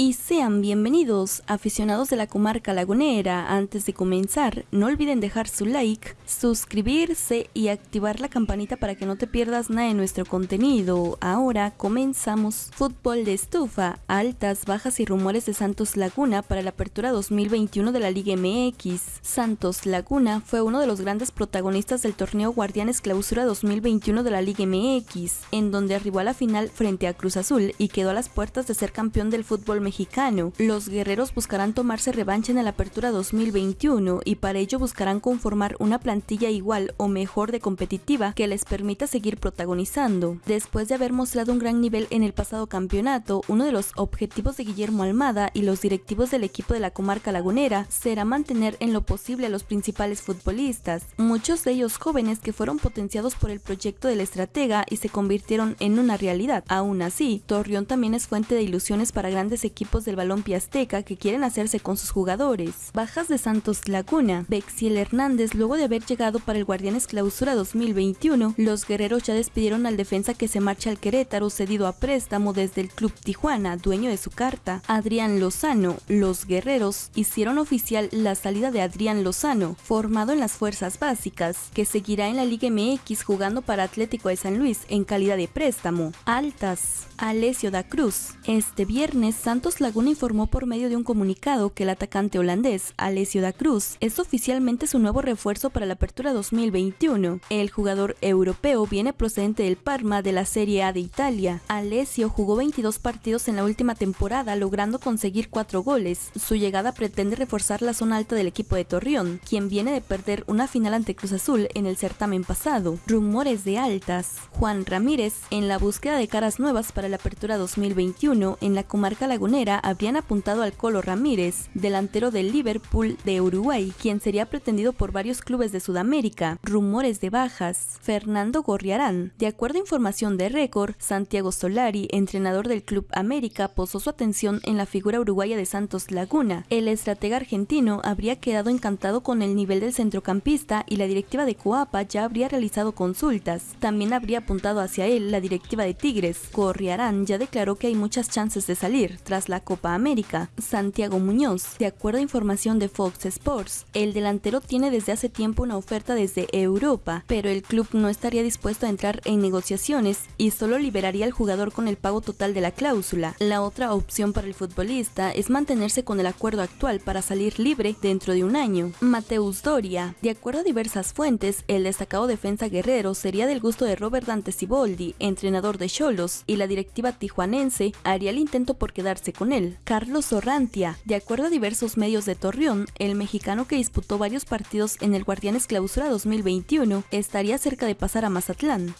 Y sean bienvenidos, aficionados de la comarca lagunera. Antes de comenzar, no olviden dejar su like, suscribirse y activar la campanita para que no te pierdas nada de nuestro contenido. Ahora comenzamos. Fútbol de estufa, altas, bajas y rumores de Santos Laguna para la apertura 2021 de la Liga MX. Santos Laguna fue uno de los grandes protagonistas del torneo Guardianes Clausura 2021 de la Liga MX, en donde arribó a la final frente a Cruz Azul y quedó a las puertas de ser campeón del fútbol mexicano mexicano. Los guerreros buscarán tomarse revancha en la apertura 2021 y para ello buscarán conformar una plantilla igual o mejor de competitiva que les permita seguir protagonizando. Después de haber mostrado un gran nivel en el pasado campeonato, uno de los objetivos de Guillermo Almada y los directivos del equipo de la comarca lagunera será mantener en lo posible a los principales futbolistas, muchos de ellos jóvenes que fueron potenciados por el proyecto del estratega y se convirtieron en una realidad. Aún así, Torreón también es fuente de ilusiones para grandes equipos equipos del balón Azteca que quieren hacerse con sus jugadores. Bajas de Santos Laguna. Bexiel Hernández, luego de haber llegado para el Guardianes Clausura 2021, los guerreros ya despidieron al defensa que se marcha al Querétaro cedido a préstamo desde el Club Tijuana, dueño de su carta. Adrián Lozano. Los guerreros hicieron oficial la salida de Adrián Lozano, formado en las fuerzas básicas, que seguirá en la Liga MX jugando para Atlético de San Luis en calidad de préstamo. Altas. Alessio da Cruz. Este viernes, Santos Laguna informó por medio de un comunicado que el atacante holandés, Alessio da Cruz, es oficialmente su nuevo refuerzo para la apertura 2021. El jugador europeo viene procedente del Parma de la Serie A de Italia. Alessio jugó 22 partidos en la última temporada, logrando conseguir 4 goles. Su llegada pretende reforzar la zona alta del equipo de Torreón, quien viene de perder una final ante Cruz Azul en el certamen pasado. Rumores de altas. Juan Ramírez, en la búsqueda de caras nuevas para la apertura 2021 en la comarca lagunera habían apuntado al Colo Ramírez, delantero del Liverpool de Uruguay, quien sería pretendido por varios clubes de Sudamérica. Rumores de bajas. Fernando Gorriarán. De acuerdo a información de Récord, Santiago Solari, entrenador del Club América, posó su atención en la figura uruguaya de Santos Laguna. El estratega argentino habría quedado encantado con el nivel del centrocampista y la directiva de Coapa ya habría realizado consultas. También habría apuntado hacia él la directiva de Tigres. Gorriarán ya declaró que hay muchas chances de salir la Copa América. Santiago Muñoz, de acuerdo a información de Fox Sports, el delantero tiene desde hace tiempo una oferta desde Europa, pero el club no estaría dispuesto a entrar en negociaciones y solo liberaría al jugador con el pago total de la cláusula. La otra opción para el futbolista es mantenerse con el acuerdo actual para salir libre dentro de un año. Mateus Doria, de acuerdo a diversas fuentes, el destacado defensa guerrero sería del gusto de Robert Dante Siboldi, entrenador de Cholos, y la dirección tijuanense haría el intento por quedarse con él. Carlos Orrantia, de acuerdo a diversos medios de Torreón, el mexicano que disputó varios partidos en el Guardianes Clausura 2021 estaría cerca de pasar a Mazatlán.